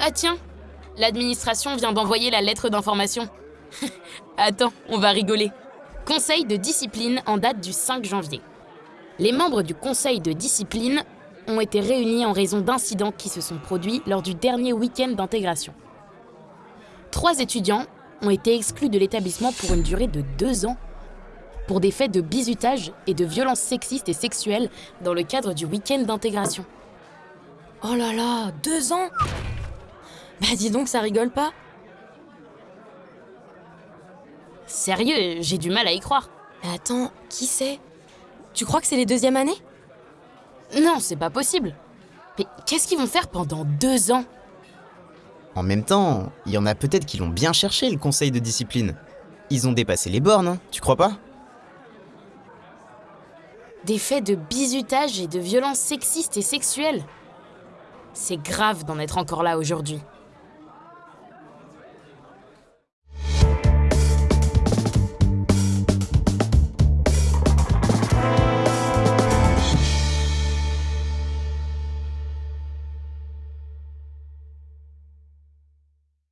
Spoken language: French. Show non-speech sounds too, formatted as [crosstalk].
Ah tiens, l'administration vient d'envoyer la lettre d'information. [laughs] Attends, on va rigoler. Conseil de discipline en date du 5 janvier. Les membres du conseil de discipline ont été réunis en raison d'incidents qui se sont produits lors du dernier week-end d'intégration. Trois étudiants ont été exclus de l'établissement pour une durée de deux ans pour des faits de bizutage et de violences sexistes et sexuelles dans le cadre du week-end d'intégration. Oh là là, deux ans? Bah dis donc, ça rigole pas Sérieux, j'ai du mal à y croire. Mais attends, qui c'est? Tu crois que c'est les deuxièmes années? Non, c'est pas possible. Mais qu'est-ce qu'ils vont faire pendant deux ans? En même temps, il y en a peut-être qui l'ont bien cherché, le conseil de discipline. Ils ont dépassé les bornes, hein, tu crois pas? Des faits de bizutage et de violences sexistes et sexuelles. C'est grave d'en être encore là aujourd'hui.